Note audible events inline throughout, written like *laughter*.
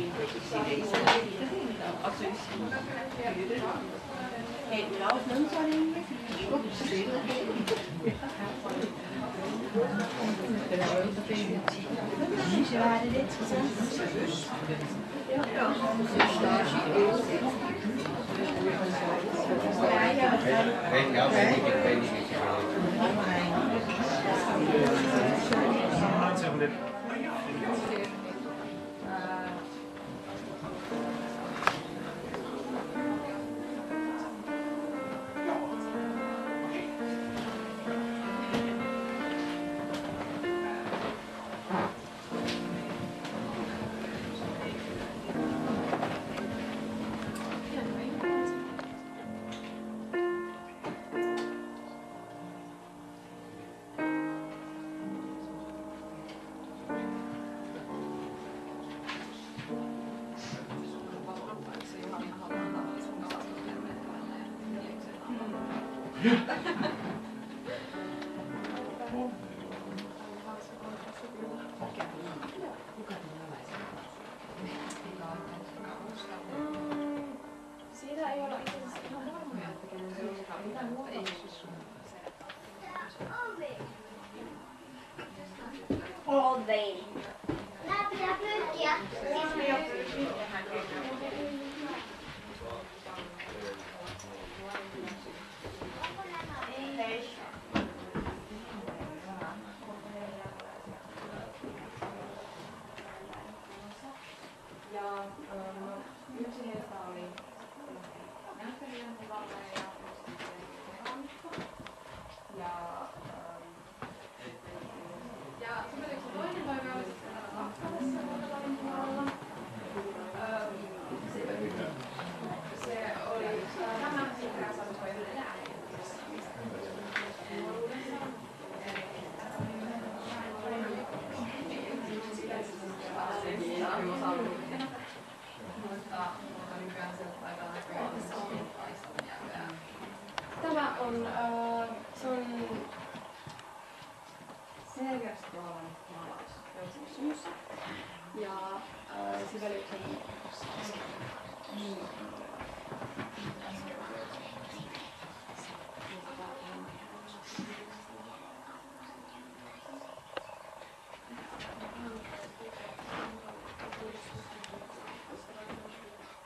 Weet je, ik weet niet. Siitä ei olla itse asiassa ihan varmoja, että kenen se on. Mitä muuta? All day. Nämä pitää pyrkiä. Ja ähm, yksi heistä oli näyttelijän tilalle ja yksi sitten ja sitten yksi toinen toive oli sitten täällä Vakkalassa Vuotavalin puolella. Ähm, se, se oli tämä, mikä sanoi nuoruudessa. Tämä on, äh, se on Segerströmin maalaus Helsingin Ja äh, Sibeliuksen niin,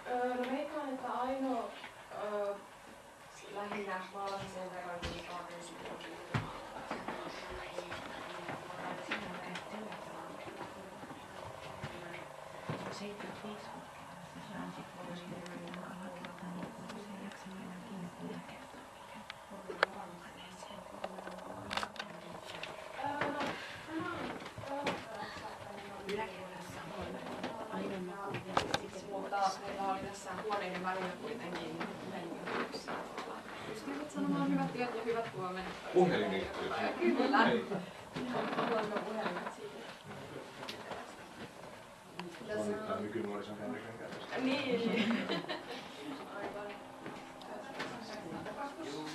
Öö, no veikkaan, että ainoa öö, lähinnä maalasi sen verran, niin kahden sitten Mutta meillä oli tässä huoneiden välillä kuitenkin. Pystyivät sanomaan hyvät yöt ja hyvät huomenet. Puhelinyhteys. Kyllä. Ei. Kuulemma puhelimet siitä. On... nykynuorison. *laughs* Niin. Aivan.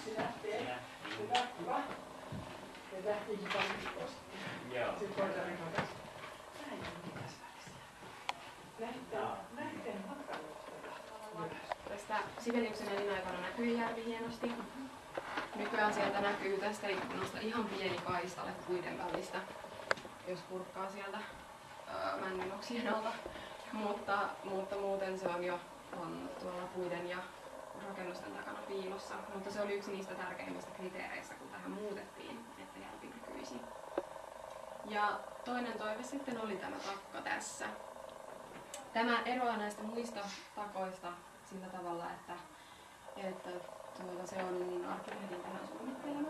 Se lähtee. Se lähtee. Tästä Sibeliuksen elinaikana näkyy järvi hienosti. Nykyään sieltä näkyy tästä ikkunasta ihan pieni kaistale puiden välistä, jos kurkkaa sieltä männynoksien alta. Mutta, mutta muuten se on jo on tuolla puiden ja rakennusten takana piilossa. Mutta se oli yksi niistä tärkeimmistä kriteereistä, kun tähän muutettiin, että järvi näkyisi. Ja toinen toive sitten oli tämä takka tässä. Tämä eroaa näistä muista takoista sillä tavalla, että, että tuota, se on arkkitehdin tähän suunnittelema.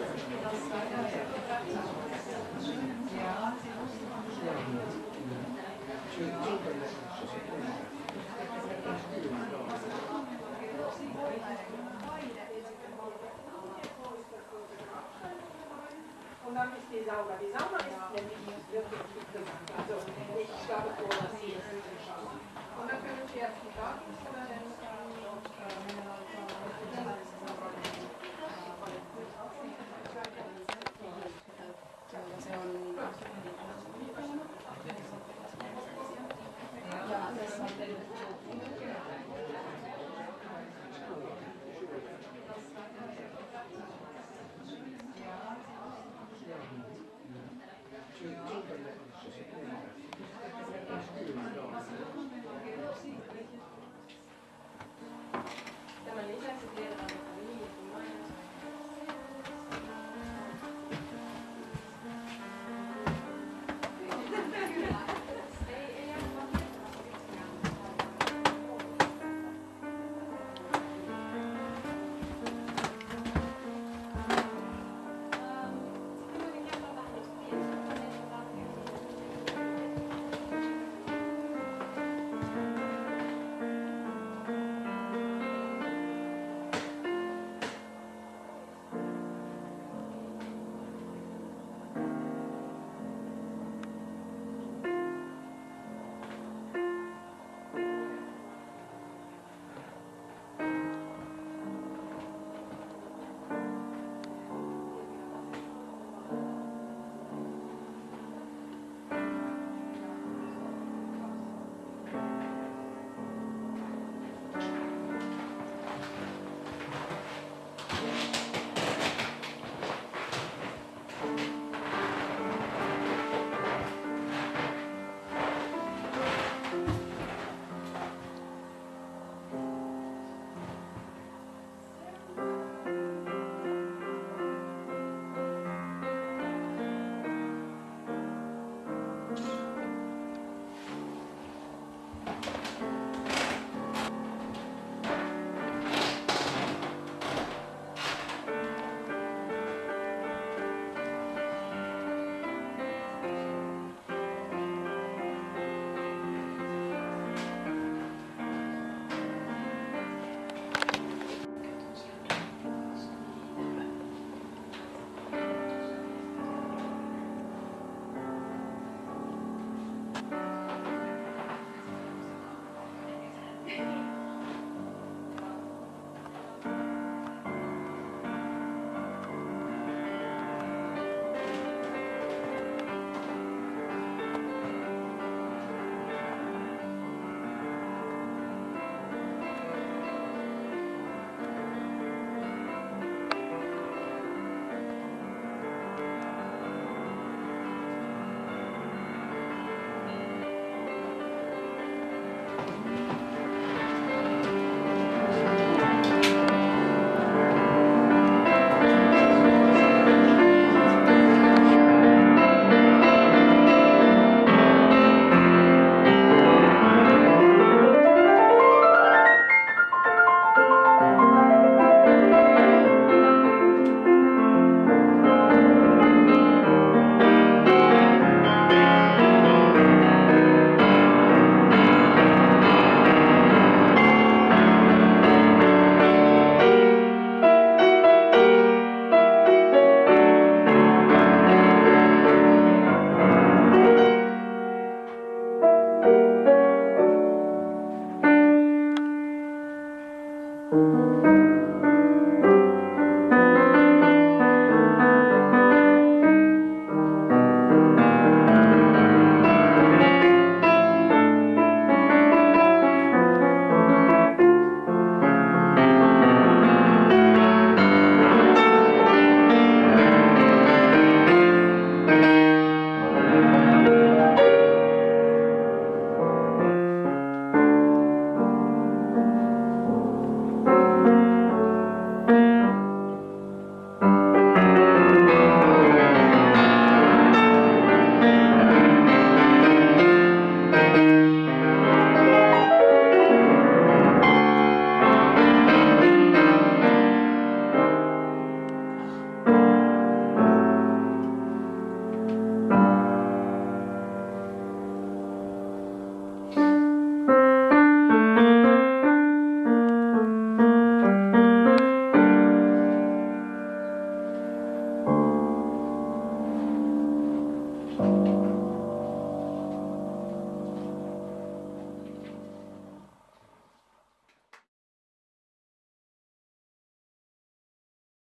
jovens trabalhadores.